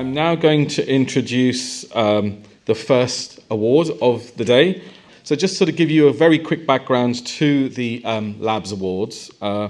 I'm now going to introduce um, the first award of the day. So just sort of give you a very quick background to the um, Labs Awards. Uh,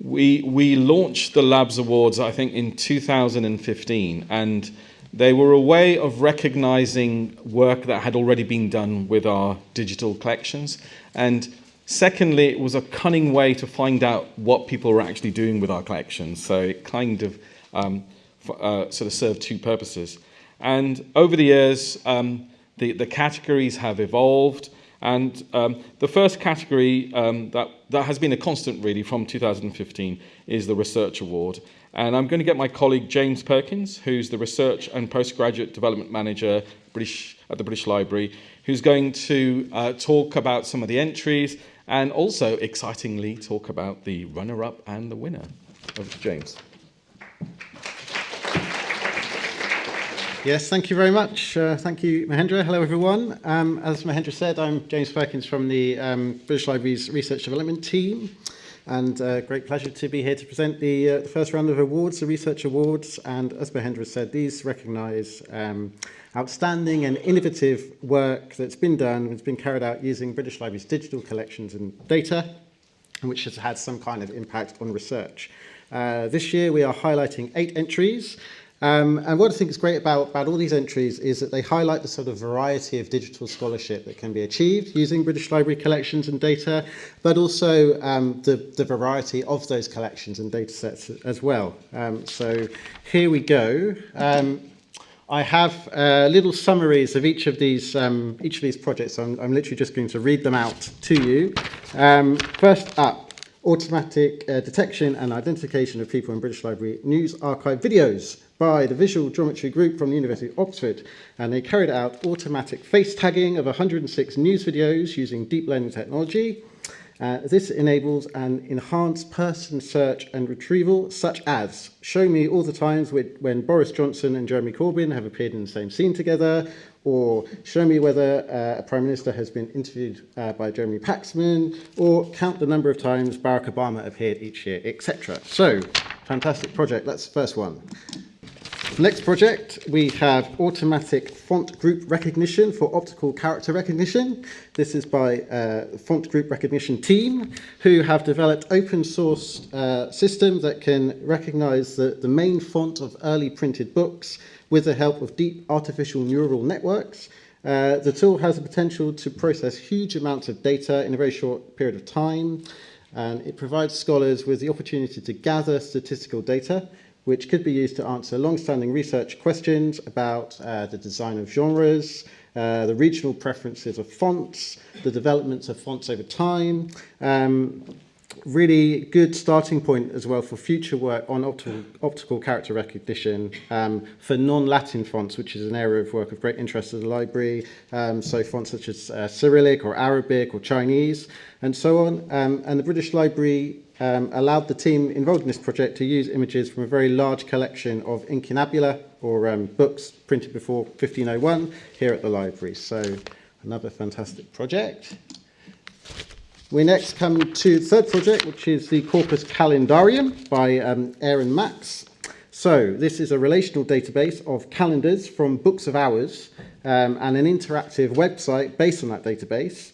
we, we launched the Labs Awards, I think, in 2015, and they were a way of recognizing work that had already been done with our digital collections. And secondly, it was a cunning way to find out what people were actually doing with our collections. So it kind of um, uh, sort of serve two purposes. And over the years, um, the, the categories have evolved. And um, the first category um, that, that has been a constant really from 2015 is the Research Award. And I'm going to get my colleague James Perkins, who's the Research and Postgraduate Development Manager British, at the British Library, who's going to uh, talk about some of the entries and also, excitingly, talk about the runner-up and the winner. James. Yes, thank you very much. Uh, thank you, Mahendra. Hello, everyone. Um, as Mahendra said, I'm James Perkins from the um, British Library's Research Development Team. And uh, great pleasure to be here to present the, uh, the first round of awards, the Research Awards. And as Mahendra said, these recognise um, outstanding and innovative work that's been done, that's been carried out using British Library's digital collections and data, and which has had some kind of impact on research. Uh, this year we are highlighting eight entries Um, and what I think is great about, about all these entries is that they highlight the sort of variety of digital scholarship that can be achieved using British Library collections and data, but also um, the, the variety of those collections and data sets as well. Um, so here we go. Um, I have uh, little summaries of each of these um, each of these projects. I'm, I'm literally just going to read them out to you. Um, first up, automatic uh, detection and identification of people in British Library News Archive videos by the Visual Geometry Group from the University of Oxford, and they carried out automatic face tagging of 106 news videos using deep learning technology. Uh, this enables an enhanced person search and retrieval, such as show me all the times when Boris Johnson and Jeremy Corbyn have appeared in the same scene together, or show me whether uh, a prime minister has been interviewed uh, by Jeremy Paxman, or count the number of times Barack Obama appeared each year, etc. So, fantastic project. That's the first one. Next project, we have automatic font group recognition for optical character recognition. This is by uh, font group recognition team who have developed open source uh, system that can recognize the, the main font of early printed books with the help of deep artificial neural networks. Uh, the tool has the potential to process huge amounts of data in a very short period of time, and it provides scholars with the opportunity to gather statistical data which could be used to answer long-standing research questions about uh, the design of genres, uh, the regional preferences of fonts, the developments of fonts over time. Um, really good starting point as well for future work on optical, optical character recognition um, for non-Latin fonts, which is an area of work of great interest to the library. Um, so fonts such as uh, Cyrillic or Arabic or Chinese and so on. Um, and the British Library um, allowed the team involved in this project to use images from a very large collection of incunabula or um, books printed before 1501 here at the library. So another fantastic project. We next come to the third project, which is the Corpus Calendarium by um, Aaron Max. So this is a relational database of calendars from books of hours um, and an interactive website based on that database.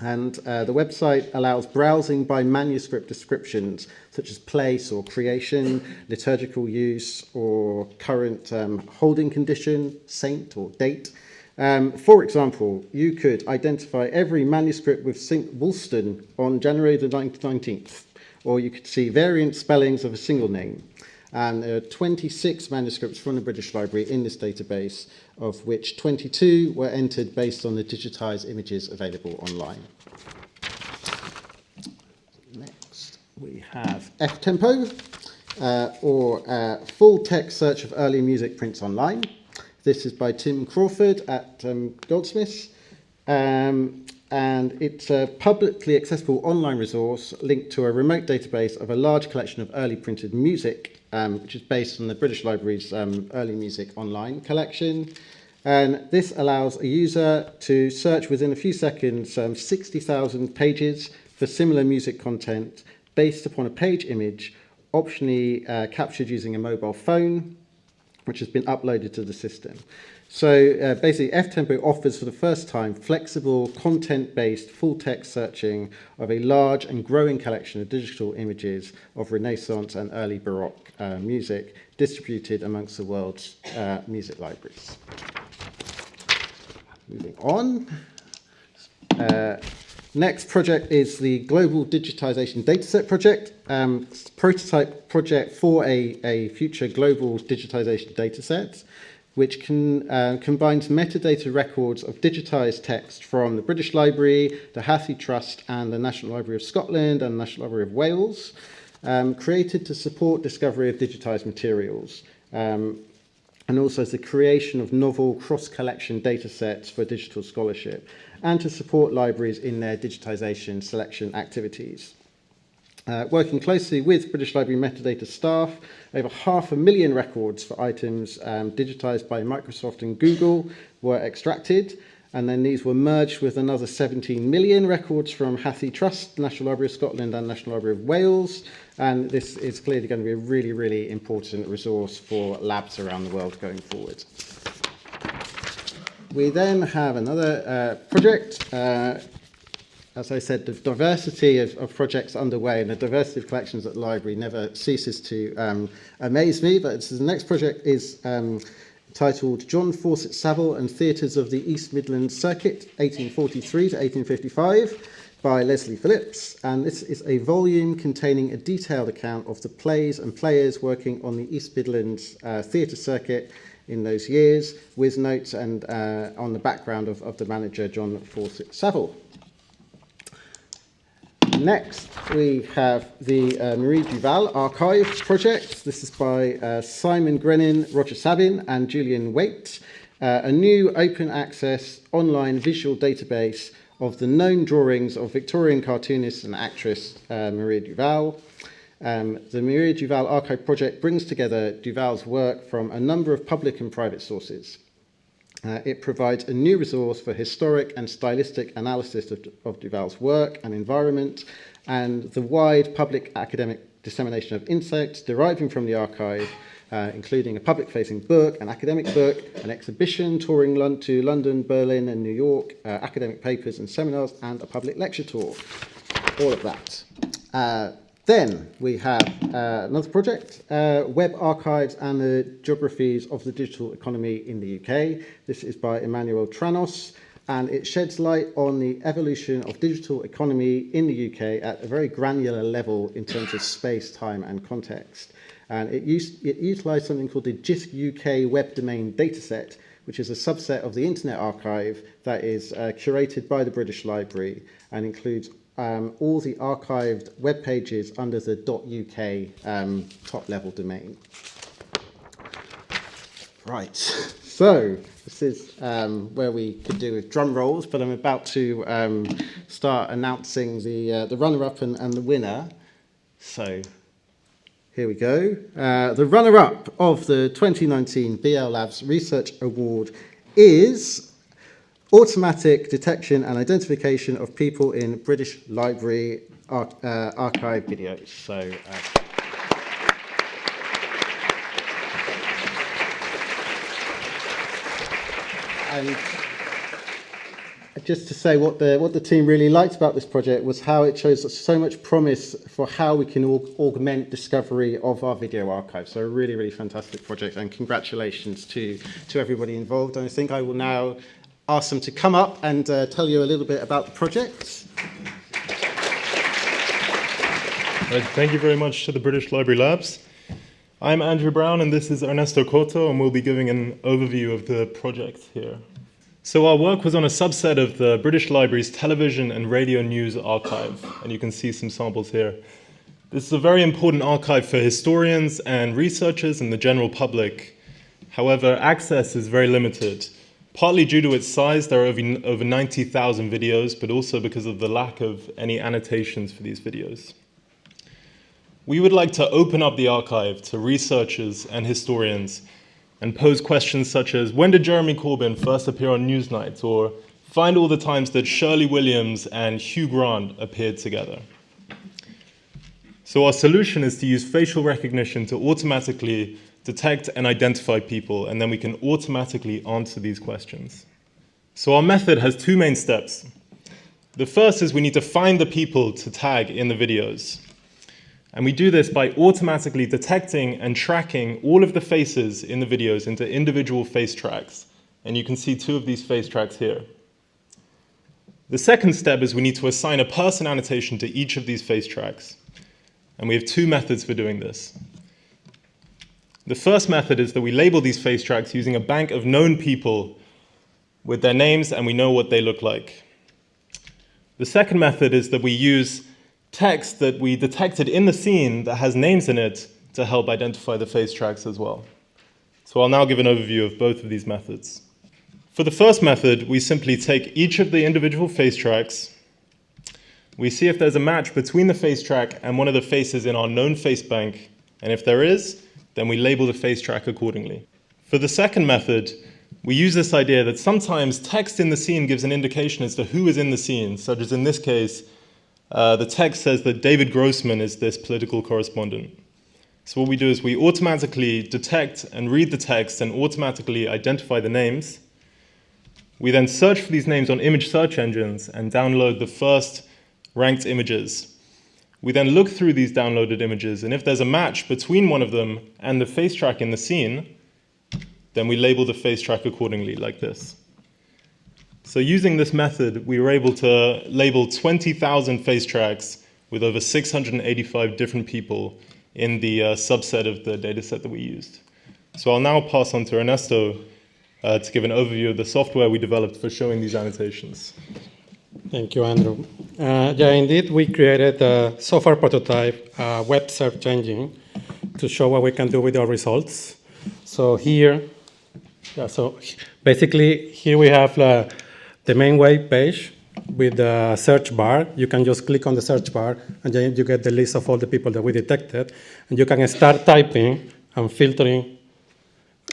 And uh, the website allows browsing by manuscript descriptions, such as place or creation, liturgical use, or current um, holding condition, saint or date. Um, for example, you could identify every manuscript with St. Wulfstan on January the 19th, or you could see variant spellings of a single name. And there are 26 manuscripts from the British Library in this database, of which 22 were entered based on the digitized images available online. Next, we have F-Tempo, uh, or uh, full text search of early music prints online. This is by Tim Crawford at um, Goldsmiths. Um, and it's a publicly accessible online resource linked to a remote database of a large collection of early printed music, um, which is based on the British Library's um, early music online collection. And this allows a user to search within a few seconds um, 60,000 pages for similar music content based upon a page image, optionally uh, captured using a mobile phone which has been uploaded to the system. So uh, basically, FTempo offers for the first time flexible, content-based, full-text searching of a large and growing collection of digital images of Renaissance and early Baroque uh, music distributed amongst the world's uh, music libraries. Moving on. Uh, next project is the Global Digitization Dataset Project, um, prototype project for a, a future global digitization dataset which can, uh, combines metadata records of digitized text from the British Library, the Hathi Trust, and the National Library of Scotland and the National Library of Wales, um, created to support discovery of digitized materials, um, and also the creation of novel cross-collection data sets for digital scholarship, and to support libraries in their digitization selection activities. Uh, working closely with British Library metadata staff, over half a million records for items um, digitized by Microsoft and Google were extracted, and then these were merged with another 17 million records from Hathi Trust, National Library of Scotland and National Library of Wales, and this is clearly going to be a really, really important resource for labs around the world going forward. We then have another uh, project uh, as I said, the diversity of, of projects underway and the diversity of collections at the library never ceases to um, amaze me. But the next project is um, titled John Fawcett Saville and Theatres of the East Midlands Circuit, 1843 to 1855 by Leslie Phillips, and this is a volume containing a detailed account of the plays and players working on the East Midlands uh, theatre circuit in those years, with notes and uh, on the background of, of the manager John Fawcett Saville. Next, we have the uh, Marie Duval Archive project. This is by uh, Simon Grennan, Roger Sabin, and Julian Waite. Uh, a new open access online visual database of the known drawings of Victorian cartoonist and actress uh, Maria Duval. Um, the Maria Duval Archive project brings together Duval's work from a number of public and private sources. Uh, it provides a new resource for historic and stylistic analysis of, of Duval's work and environment, and the wide public academic dissemination of insights deriving from the archive, uh, including a public-facing book, an academic book, an exhibition touring Lon to London, Berlin and New York, uh, academic papers and seminars, and a public lecture tour. All of that. Then we have uh, another project, uh, Web Archives and the Geographies of the Digital Economy in the UK. This is by Emmanuel Tranos, and it sheds light on the evolution of digital economy in the UK at a very granular level in terms of space, time, and context. And it, used, it utilised something called the JISC UK Web Domain Dataset, which is a subset of the Internet Archive that is uh, curated by the British Library and includes um, all the archived web pages under the .uk um, top level domain. Right, so this is um, where we could do with drum rolls, but I'm about to um, start announcing the, uh, the runner-up and, and the winner. So here we go. Uh, the runner-up of the 2019 BL Labs Research Award is automatic detection and identification of people in British Library ar uh, archive videos. So, uh, and just to say what the what the team really liked about this project was how it shows so much promise for how we can aug augment discovery of our video archive. So a really, really fantastic project and congratulations to, to everybody involved. And I think I will now ask them to come up and uh, tell you a little bit about the project. Right, thank you very much to the British Library Labs. I'm Andrew Brown and this is Ernesto Coto and we'll be giving an overview of the project here. So our work was on a subset of the British Library's television and radio news archive and you can see some samples here. This is a very important archive for historians and researchers and the general public. However, access is very limited. Partly due to its size, there are over, over 90,000 videos, but also because of the lack of any annotations for these videos. We would like to open up the archive to researchers and historians and pose questions such as, when did Jeremy Corbyn first appear on Newsnight? Or find all the times that Shirley Williams and Hugh Grant appeared together. So our solution is to use facial recognition to automatically detect and identify people, and then we can automatically answer these questions. So our method has two main steps. The first is we need to find the people to tag in the videos. And we do this by automatically detecting and tracking all of the faces in the videos into individual face tracks. And you can see two of these face tracks here. The second step is we need to assign a person annotation to each of these face tracks. And we have two methods for doing this. The first method is that we label these face tracks using a bank of known people with their names and we know what they look like. The second method is that we use text that we detected in the scene that has names in it to help identify the face tracks as well. So I'll now give an overview of both of these methods. For the first method, we simply take each of the individual face tracks, we see if there's a match between the face track and one of the faces in our known face bank, and if there is, then we label the face track accordingly. For the second method, we use this idea that sometimes text in the scene gives an indication as to who is in the scene, such as in this case, uh, the text says that David Grossman is this political correspondent. So what we do is we automatically detect and read the text and automatically identify the names. We then search for these names on image search engines and download the first ranked images. We then look through these downloaded images, and if there's a match between one of them and the face track in the scene, then we label the face track accordingly, like this. So using this method, we were able to label 20,000 face tracks with over 685 different people in the uh, subset of the dataset that we used. So I'll now pass on to Ernesto uh, to give an overview of the software we developed for showing these annotations. Thank you, Andrew. Uh, yeah, indeed, we created a software prototype, a web search engine, to show what we can do with our results. So here, yeah, so basically here we have uh, the main web page with the search bar. You can just click on the search bar and then you get the list of all the people that we detected. And you can start typing and filtering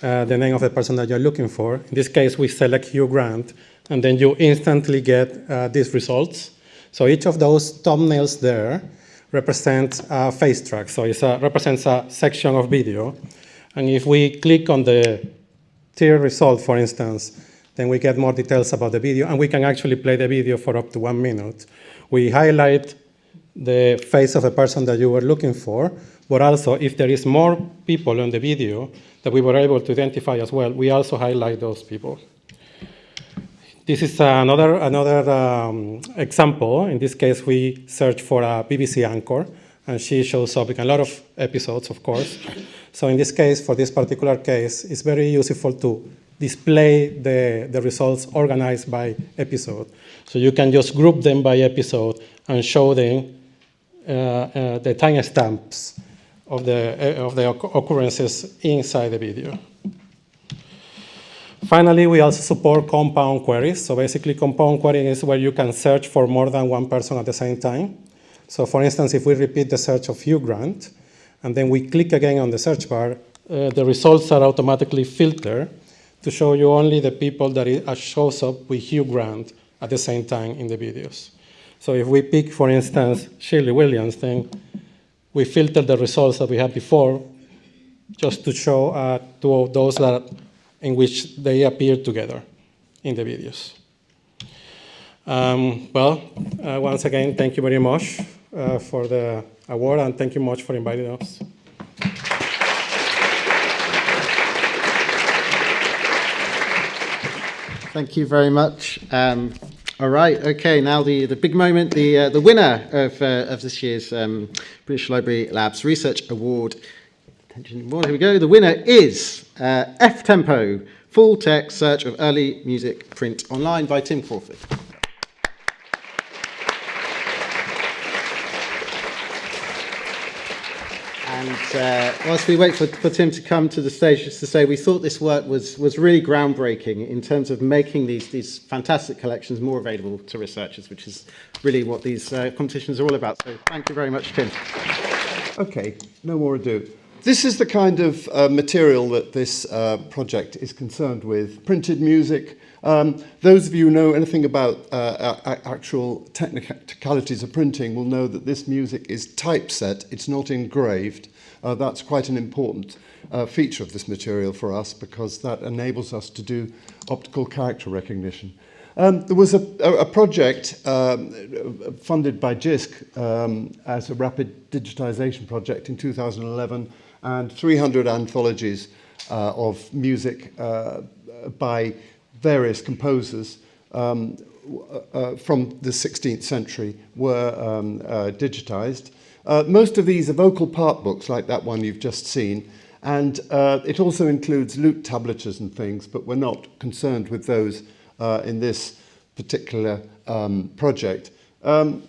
uh, the name of the person that you're looking for. In this case, we select Hugh Grant, and then you instantly get uh, these results. So each of those thumbnails there represents a face track. So it represents a section of video. And if we click on the tier result, for instance, then we get more details about the video, and we can actually play the video for up to one minute. We highlight the face of the person that you were looking for, but also if there is more people on the video, that we were able to identify as well, we also highlight those people. This is another, another um, example. In this case, we search for a BBC anchor, and she shows up in a lot of episodes, of course. So in this case, for this particular case, it's very useful to display the, the results organized by episode. So you can just group them by episode and show them uh, uh, the timestamps of the, of the occurrences inside the video. Finally, we also support compound queries. So basically, compound querying is where you can search for more than one person at the same time. So for instance, if we repeat the search of Hugh Grant, and then we click again on the search bar, uh, the results are automatically filtered to show you only the people that it uh, shows up with Hugh Grant at the same time in the videos. So if we pick, for instance, Shirley Williams, then we filter the results that we had before just to show uh, to those that in which they appear together in the videos. Um, well, uh, once again, thank you very much uh, for the award and thank you much for inviting us. Thank you very much. Um, all right, okay, now the, the big moment, the, uh, the winner of, uh, of this year's um, British Library Labs Research Award. Attention, here we go. The winner is uh, F Tempo, full text search of early music print online by Tim Crawford. And uh, whilst we wait for, for Tim to come to the stage, just to say we thought this work was, was really groundbreaking in terms of making these, these fantastic collections more available to researchers, which is really what these uh, competitions are all about. So thank you very much, Tim. Okay, no more ado. This is the kind of uh, material that this uh, project is concerned with. Printed music. Um, those of you who know anything about uh, actual technicalities of printing will know that this music is typeset, it's not engraved. Uh, that's quite an important uh, feature of this material for us because that enables us to do optical character recognition. Um, there was a, a, project um, funded by JISC um, as a rapid digitization project in 2011 and 300 anthologies uh, of music uh, by various composers um, uh, from the 16th century were um, uh, digitized. Uh, most of these are vocal part books like that one you've just seen and uh, it also includes lute tablatures and things but we're not concerned with those in this particular um, project. Um,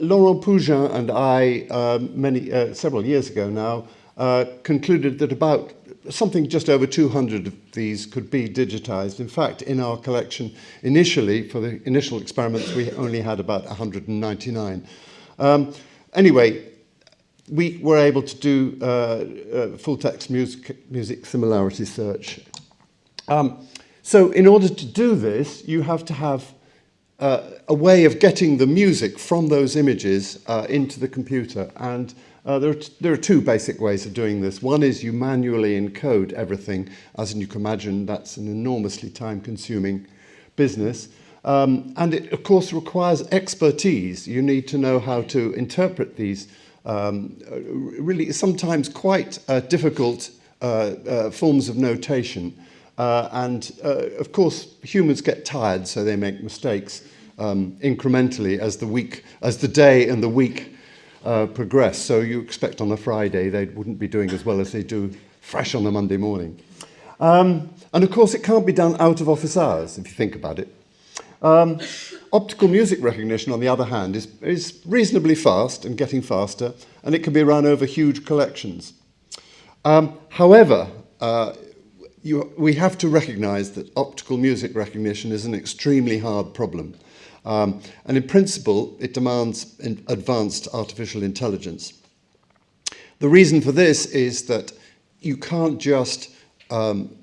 Laurent Pugin and I, many, several years ago now, uh, concluded that about something just over 200 of these could be digitized. In fact, in our collection, initially, for the initial experiments, we only had about 199. Um, anyway, we were able to do uh, uh, full text music, music similarity search. Um, so in order to do this, you have to have uh, a way of getting the music from those images uh, into the computer. And uh, there, are there are two basic ways of doing this. One is you manually encode everything. As you can imagine, that's an enormously time-consuming business. Um, and it, of course, requires expertise. You need to know how to interpret these um, really sometimes quite uh, difficult uh, uh, forms of notation. Uh, and uh, of course, humans get tired, so they make mistakes um, incrementally as the week, as the day and the week uh, progress. So you expect on a Friday they wouldn't be doing as well as they do fresh on a Monday morning. Um, and of course, it can't be done out of office hours, if you think about it. Um, optical music recognition, on the other hand, is, is reasonably fast and getting faster, and it can be run over huge collections. Um, however, uh, you, we have to recognize that optical music recognition is an extremely hard problem. Um, and in principle, it demands advanced artificial intelligence. The reason for this is that you can't just um,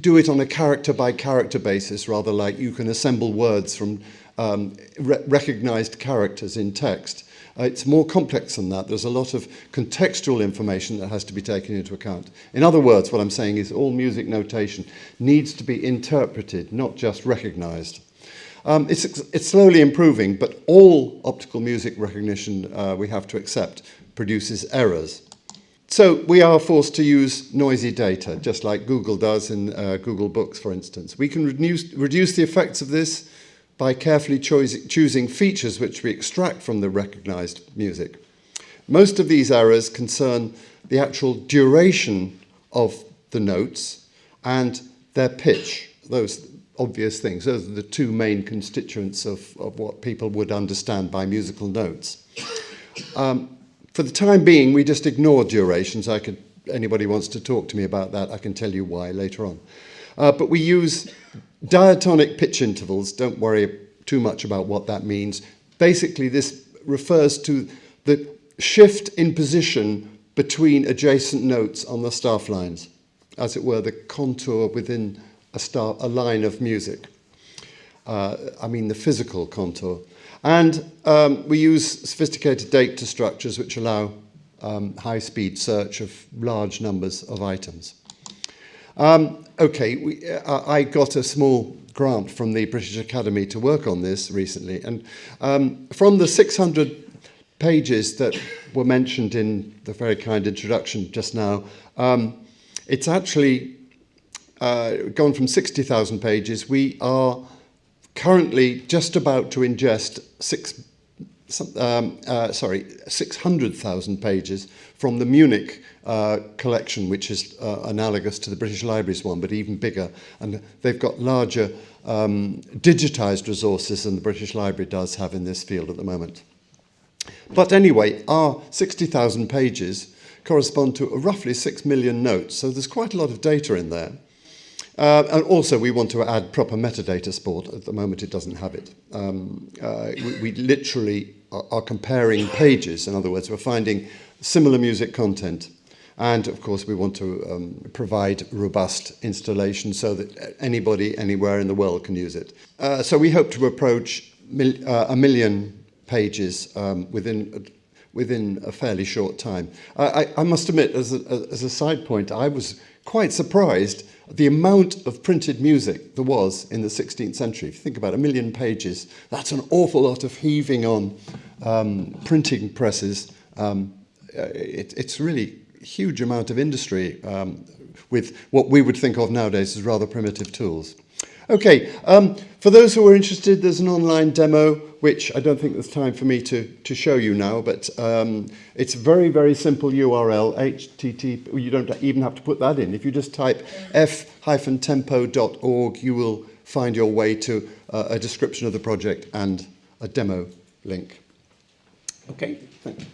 do it on a character by character basis, rather like you can assemble words from um, re recognized characters in text. Uh, it's more complex than that. There's a lot of contextual information that has to be taken into account. In other words, what I'm saying is all music notation needs to be interpreted, not just recognized. Um, it's, it's slowly improving, but all optical music recognition uh, we have to accept produces errors. So we are forced to use noisy data, just like Google does in uh, Google Books, for instance. We can reduce, reduce the effects of this by carefully choosing features which we extract from the recognized music. Most of these errors concern the actual duration of the notes and their pitch, those obvious things. Those are the two main constituents of, of what people would understand by musical notes. Um, for the time being, we just ignore durations. I could, anybody wants to talk to me about that, I can tell you why later on. Uh, but we use diatonic pitch intervals. Don't worry too much about what that means. Basically, this refers to the shift in position between adjacent notes on the staff lines, as it were, the contour within a, star, a line of music. Uh, I mean the physical contour. And um, we use sophisticated data structures which allow um, high-speed search of large numbers of items. Um, okay, we, uh, I got a small grant from the British Academy to work on this recently. And um, from the 600 pages that were mentioned in the very kind introduction just now, um, it's actually uh, gone from 60,000 pages. We are currently just about to ingest six, um, uh, sorry, 600,000 pages from the Munich uh, collection, which is uh, analogous to the British Library's one, but even bigger. And they've got larger um, digitized resources than the British Library does have in this field at the moment. But anyway, our 60,000 pages correspond to roughly 6 million notes, so there's quite a lot of data in there. Uh, and also, we want to add proper metadata support. At the moment, it doesn't have it. Um, uh, we, we, literally are, are, comparing pages. In other words, we're finding similar music content. And of course, we want to um, provide robust installation so that anybody anywhere in the world can use it. Uh, so we hope to approach mil- uh, a million pages um, within within a fairly short time. I, I, I must admit, as a, as a side point, I was quite surprised the amount of printed music there was in the 16th century. If you think about a million pages, that's an awful lot of heaving on um, printing presses. Um, uh, it, it's really huge amount of industry um, with what we would think of nowadays as rather primitive tools. Okay, um, for those who are interested, there's an online demo which I don't think there's time for me to, to show you now, but um, it's a very, very simple URL, http, you don't even have to put that in. If you just type f-tempo.org, you will find your way to uh, a description of the project and a demo link. Okay, thank you.